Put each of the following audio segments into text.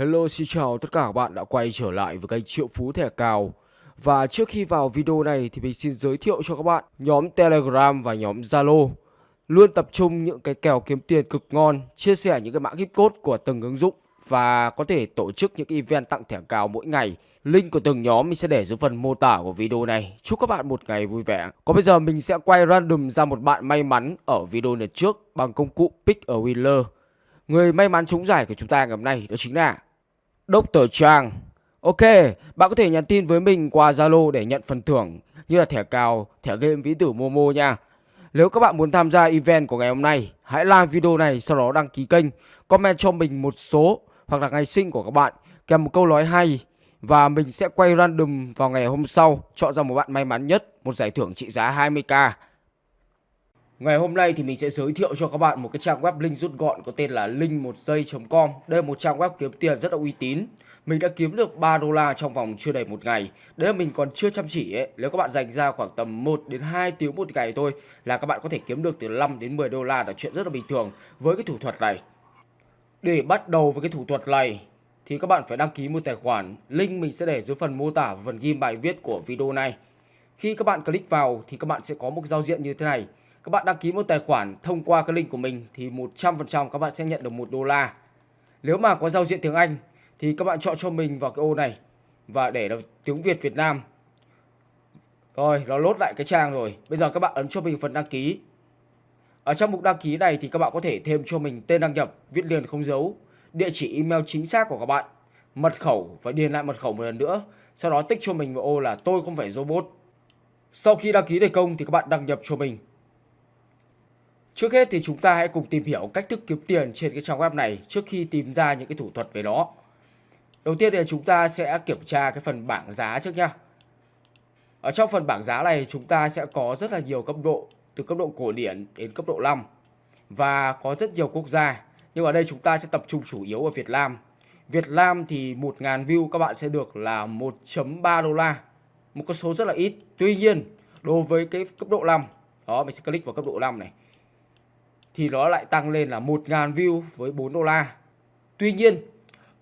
Hello xin chào tất cả các bạn đã quay trở lại với kênh Triệu Phú Thẻ Cào. Và trước khi vào video này thì mình xin giới thiệu cho các bạn nhóm Telegram và nhóm Zalo. Luôn tập trung những cái kèo kiếm tiền cực ngon, chia sẻ những cái mã gift code của từng ứng dụng Và có thể tổ chức những event tặng thẻ cào mỗi ngày. Link của từng nhóm mình sẽ để dưới phần mô tả của video này. Chúc các bạn một ngày vui vẻ. Còn bây giờ mình sẽ quay random ra một bạn may mắn ở video lần trước bằng công cụ Pick a Winner. Người may mắn trúng giải của chúng ta ngày hôm nay đó chính là Dr. Trang. Ok, bạn có thể nhắn tin với mình qua Zalo để nhận phần thưởng như là thẻ cào, thẻ game ví tử Momo nha. Nếu các bạn muốn tham gia event của ngày hôm nay, hãy like video này sau đó đăng ký kênh, comment cho mình một số hoặc là ngày sinh của các bạn kèm một câu nói hay và mình sẽ quay random vào ngày hôm sau chọn ra một bạn may mắn nhất một giải thưởng trị giá 20k. Ngày hôm nay thì mình sẽ giới thiệu cho các bạn một cái trang web link rút gọn có tên là link 1 giây.com. Đây là một trang web kiếm tiền rất là uy tín. Mình đã kiếm được 3 đô la trong vòng chưa đầy một ngày. Đấy là mình còn chưa chăm chỉ ấy. Nếu các bạn dành ra khoảng tầm 1 đến 2 tiếng một ngày thôi là các bạn có thể kiếm được từ 5 đến 10 đô la là chuyện rất là bình thường với cái thủ thuật này. Để bắt đầu với cái thủ thuật này thì các bạn phải đăng ký một tài khoản. Link mình sẽ để dưới phần mô tả và phần ghi bài viết của video này. Khi các bạn click vào thì các bạn sẽ có một giao diện như thế này các bạn đăng ký một tài khoản thông qua cái link của mình thì 100% các bạn sẽ nhận được 1 đô la. Nếu mà có giao diện tiếng Anh thì các bạn chọn cho mình vào cái ô này và để được tiếng Việt Việt Nam. Rồi, nó lốt lại cái trang rồi. Bây giờ các bạn ấn cho mình phần đăng ký. Ở trong mục đăng ký này thì các bạn có thể thêm cho mình tên đăng nhập, viết liền không dấu, địa chỉ email chính xác của các bạn, mật khẩu và điền lại mật khẩu một lần nữa. Sau đó tích cho mình vào ô là tôi không phải robot. Sau khi đăng ký thành công thì các bạn đăng nhập cho mình Trước hết thì chúng ta hãy cùng tìm hiểu cách thức kiếm tiền trên cái trang web này trước khi tìm ra những cái thủ thuật về nó. Đầu tiên thì chúng ta sẽ kiểm tra cái phần bảng giá trước nha. Ở trong phần bảng giá này chúng ta sẽ có rất là nhiều cấp độ, từ cấp độ cổ điển đến cấp độ 5 và có rất nhiều quốc gia. Nhưng ở đây chúng ta sẽ tập trung chủ yếu ở Việt Nam. Việt Nam thì 1.000 view các bạn sẽ được là 1.3 đô la. Một con số rất là ít. Tuy nhiên, đối với cái cấp độ 5 đó, mình sẽ click vào cấp độ 5 này thì nó lại tăng lên là 1.000 view với 4 đô la. Tuy nhiên,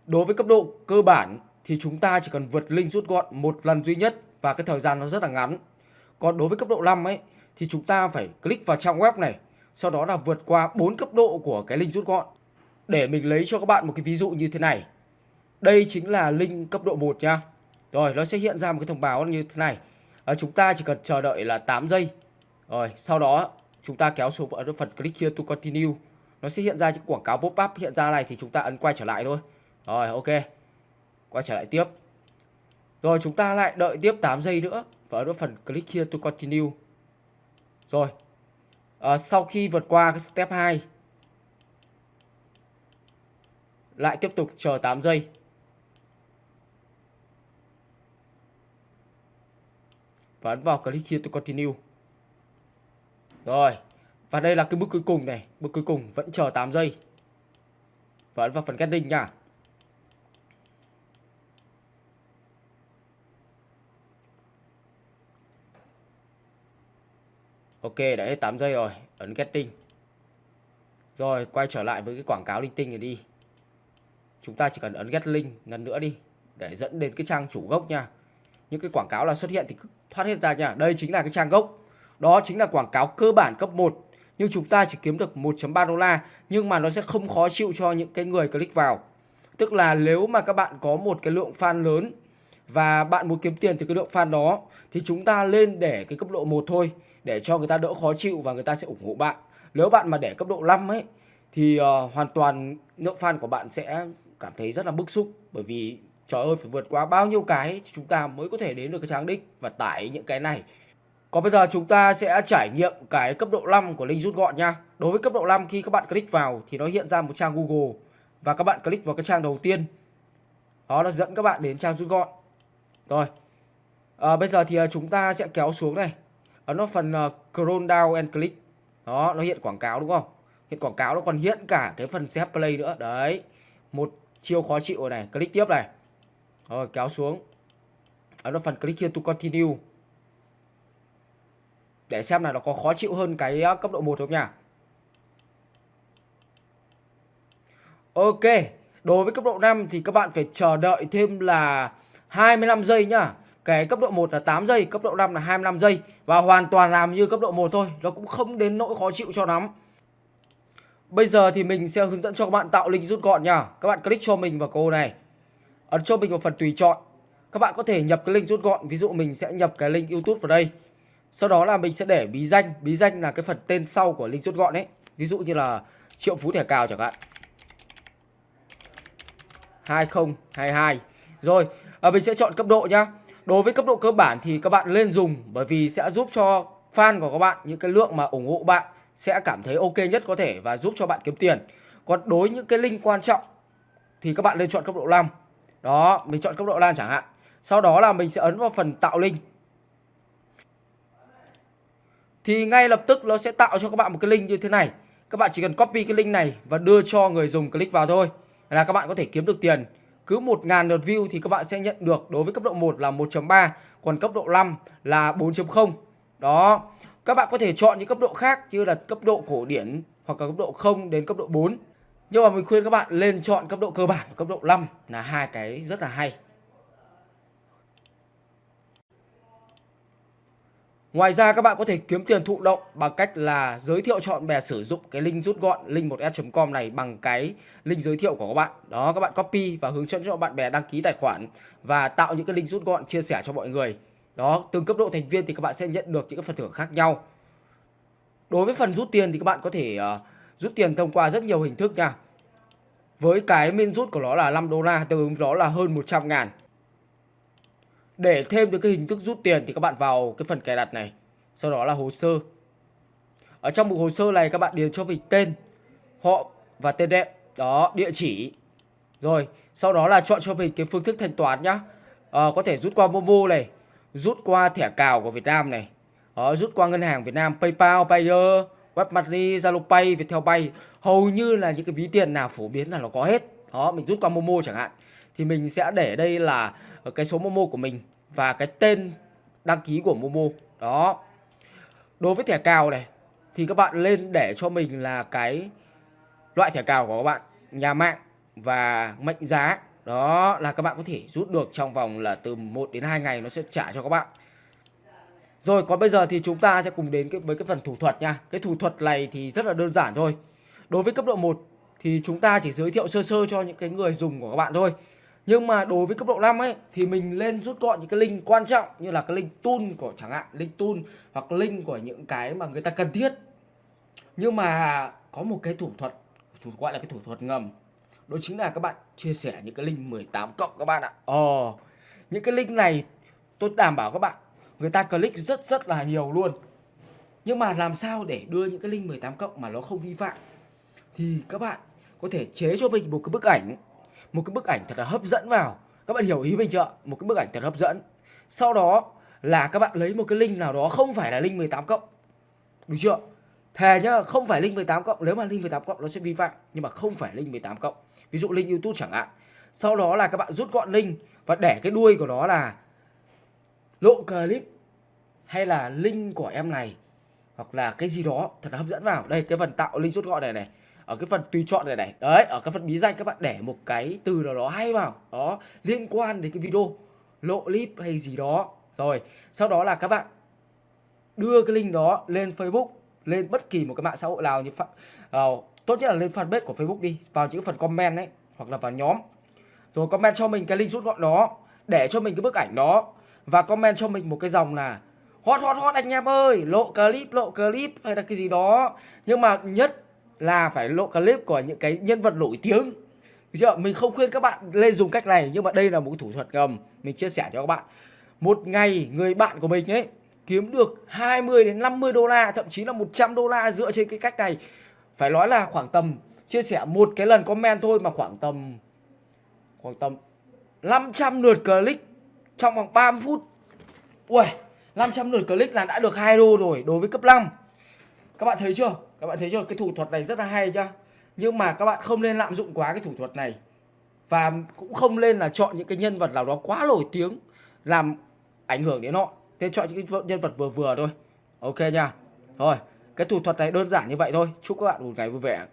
đối với cấp độ cơ bản thì chúng ta chỉ cần vượt link rút gọn một lần duy nhất và cái thời gian nó rất là ngắn. Còn đối với cấp độ 5 ấy thì chúng ta phải click vào trang web này, sau đó là vượt qua 4 cấp độ của cái link rút gọn. Để mình lấy cho các bạn một cái ví dụ như thế này. Đây chính là link cấp độ 1 nha. Rồi, nó sẽ hiện ra một cái thông báo như thế này. À, chúng ta chỉ cần chờ đợi là 8 giây. Rồi, sau đó chúng ta kéo xuống ở phần click here to continue. Nó sẽ hiện ra những quảng cáo pop up hiện ra này thì chúng ta ấn quay trở lại thôi. Rồi ok. Quay trở lại tiếp. Rồi chúng ta lại đợi tiếp 8 giây nữa và ở phần click here to continue. Rồi. À, sau khi vượt qua cái step 2 lại tiếp tục chờ 8 giây. Và ấn vào click here to continue rồi. Và đây là cái bước cuối cùng này. Bước cuối cùng vẫn chờ 8 giây. Và ấn vào phần getting nha. Ok, đã hết 8 giây rồi. Ấn getting. Rồi, quay trở lại với cái quảng cáo linh tinh này đi. Chúng ta chỉ cần ấn get link lần nữa đi. Để dẫn đến cái trang chủ gốc nha. Những cái quảng cáo là xuất hiện thì thoát hết ra nha. Đây chính là cái trang gốc. Đó chính là quảng cáo cơ bản cấp 1 nhưng chúng ta chỉ kiếm được 1.3 đô la nhưng mà nó sẽ không khó chịu cho những cái người click vào. Tức là nếu mà các bạn có một cái lượng fan lớn và bạn muốn kiếm tiền từ cái lượng fan đó thì chúng ta lên để cái cấp độ 1 thôi để cho người ta đỡ khó chịu và người ta sẽ ủng hộ bạn. Nếu bạn mà để cấp độ 5 ấy thì uh, hoàn toàn lượng fan của bạn sẽ cảm thấy rất là bức xúc bởi vì trời ơi phải vượt qua bao nhiêu cái chúng ta mới có thể đến được cái trang đích và tải những cái này còn bây giờ chúng ta sẽ trải nghiệm cái cấp độ 5 của link rút gọn nha. Đối với cấp độ 5 khi các bạn click vào thì nó hiện ra một trang Google và các bạn click vào cái trang đầu tiên. Đó nó dẫn các bạn đến trang rút gọn. Rồi. À, bây giờ thì ờ, chúng ta sẽ kéo xuống này. Ấn vào phần uh, scroll down and click. Đó, nó hiện quảng cáo đúng không? Hiện quảng cáo nó còn hiện cả cái phần set Play nữa. Đấy. Một chiêu khó chịu này, click tiếp này. Rồi kéo xuống. Ấn vào phần click here to continue để xem là nó có khó chịu hơn cái cấp độ 1 không nha Ok Đối với cấp độ 5 thì các bạn phải chờ đợi thêm là 25 giây nhá. Cái cấp độ 1 là 8 giây, cấp độ 5 là 25 giây và hoàn toàn làm như cấp độ 1 thôi, nó cũng không đến nỗi khó chịu cho lắm. Bây giờ thì mình sẽ hướng dẫn cho các bạn tạo link rút gọn nha. Các bạn click cho mình vào cô này. Ấn cho mình vào phần tùy chọn. Các bạn có thể nhập cái link rút gọn, ví dụ mình sẽ nhập cái link YouTube vào đây. Sau đó là mình sẽ để bí danh, bí danh là cái phần tên sau của link rút gọn ấy. Ví dụ như là Triệu Phú thẻ cào chẳng hạn. 2022. Rồi, à, mình sẽ chọn cấp độ nhá. Đối với cấp độ cơ bản thì các bạn lên dùng bởi vì sẽ giúp cho fan của các bạn những cái lượng mà ủng hộ bạn sẽ cảm thấy ok nhất có thể và giúp cho bạn kiếm tiền. Còn đối những cái link quan trọng thì các bạn nên chọn cấp độ 5. Đó, mình chọn cấp độ 5 chẳng hạn. Sau đó là mình sẽ ấn vào phần tạo link. Thì ngay lập tức nó sẽ tạo cho các bạn một cái link như thế này. Các bạn chỉ cần copy cái link này và đưa cho người dùng click vào thôi là các bạn có thể kiếm được tiền. Cứ 1.000 lượt view thì các bạn sẽ nhận được đối với cấp độ 1 là 1.3, còn cấp độ 5 là 4.0. Đó. Các bạn có thể chọn những cấp độ khác như là cấp độ cổ điển hoặc là cấp độ 0 đến cấp độ 4. Nhưng mà mình khuyên các bạn lên chọn cấp độ cơ bản cấp độ 5 là hai cái rất là hay. Ngoài ra các bạn có thể kiếm tiền thụ động bằng cách là giới thiệu cho bạn bè sử dụng cái link rút gọn link1s.com này bằng cái link giới thiệu của các bạn. Đó các bạn copy và hướng dẫn cho bạn bè đăng ký tài khoản và tạo những cái link rút gọn chia sẻ cho mọi người. Đó, từng cấp độ thành viên thì các bạn sẽ nhận được những cái phần thưởng khác nhau. Đối với phần rút tiền thì các bạn có thể uh, rút tiền thông qua rất nhiều hình thức nha. Với cái min rút của nó là 5 đô la, tương ứng đó là hơn 100 ngàn. Để thêm được cái hình thức rút tiền thì các bạn vào cái phần cài đặt này. Sau đó là hồ sơ. Ở trong mục hồ sơ này các bạn điền cho mình tên, họ và tên đẹp. Đó, địa chỉ. Rồi, sau đó là chọn cho mình cái phương thức thanh toán nhá. À, có thể rút qua Momo này, rút qua thẻ cào của Việt Nam này. Đó, rút qua ngân hàng Việt Nam, PayPal, Payer, Webmoney, ZaloPay, ViettelPay, Hầu như là những cái ví tiền nào phổ biến là nó có hết. Đó, mình rút qua Momo chẳng hạn. Thì mình sẽ để đây là cái số Momo của mình và cái tên đăng ký của Momo. Đó. Đối với thẻ cào này thì các bạn lên để cho mình là cái loại thẻ cào của các bạn, nhà mạng và mệnh giá. Đó là các bạn có thể rút được trong vòng là từ 1 đến 2 ngày nó sẽ trả cho các bạn. Rồi còn bây giờ thì chúng ta sẽ cùng đến với cái phần thủ thuật nha. Cái thủ thuật này thì rất là đơn giản thôi. Đối với cấp độ 1 thì chúng ta chỉ giới thiệu sơ sơ cho những cái người dùng của các bạn thôi. Nhưng mà đối với cấp độ 5 ấy thì mình lên rút gọn những cái link quan trọng như là cái link tool của chẳng hạn, link tool hoặc link của những cái mà người ta cần thiết. Nhưng mà có một cái thủ thuật, thủ gọi là cái thủ thuật ngầm. Đó chính là các bạn chia sẻ những cái link 18 cộng các bạn ạ. Ờ, những cái link này tôi đảm bảo các bạn người ta click rất rất là nhiều luôn. Nhưng mà làm sao để đưa những cái link 18 cộng mà nó không vi phạm thì các bạn có thể chế cho mình một cái bức ảnh một cái bức ảnh thật là hấp dẫn vào. Các bạn hiểu ý mình chưa một cái bức ảnh thật hấp dẫn. Sau đó là các bạn lấy một cái link nào đó, không phải là link 18 cộng. Đúng chưa? Thề nhá, không phải link 18 cộng. Nếu mà link 18 cộng, nó sẽ vi phạm. Nhưng mà không phải link 18 cộng. Ví dụ link youtube chẳng hạn. Sau đó là các bạn rút gọn link và để cái đuôi của nó là lộ clip hay là link của em này hoặc là cái gì đó thật là hấp dẫn vào. Đây, cái phần tạo link rút gọn này này ở cái phần tùy chọn này này. Đấy ở cái phần bí danh các bạn để một cái từ nào đó hay vào. Đó liên quan đến cái video lộ clip hay gì đó. Rồi sau đó là các bạn đưa cái link đó lên Facebook lên bất kỳ một cái mạng xã hội nào như phạm, uh, ờ, tốt nhất là lên fanpage của Facebook đi. Vào những phần comment đấy hoặc là vào nhóm. Rồi comment cho mình cái link rút gọn đó để cho mình cái bức ảnh đó. Và comment cho mình một cái dòng là hot hot hot anh em ơi lộ clip lộ clip hay là cái gì đó. Nhưng mà nhất là phải lộ clip của những cái nhân vật nổi tiếng chưa? Mình không khuyên các bạn lên dùng cách này nhưng mà đây là một thủ thuật ngầm mình chia sẻ cho các bạn. Một ngày người bạn của mình ấy kiếm được 20 đến 50 đô la, thậm chí là 100 đô la dựa trên cái cách này. Phải nói là khoảng tầm chia sẻ một cái lần comment thôi mà khoảng tầm khoảng tầm 500 lượt click trong vòng 30 phút. Ui, 500 lượt click là đã được 2 đô rồi đối với cấp 5. Các bạn thấy chưa? Các bạn thấy chưa? Cái thủ thuật này rất là hay chưa? Nhưng mà các bạn không nên lạm dụng quá cái thủ thuật này. Và cũng không nên là chọn những cái nhân vật nào đó quá nổi tiếng làm ảnh hưởng đến họ. Nên chọn những cái nhân vật vừa vừa thôi. Ok nha. Rồi, cái thủ thuật này đơn giản như vậy thôi. Chúc các bạn một ngày vui vẻ.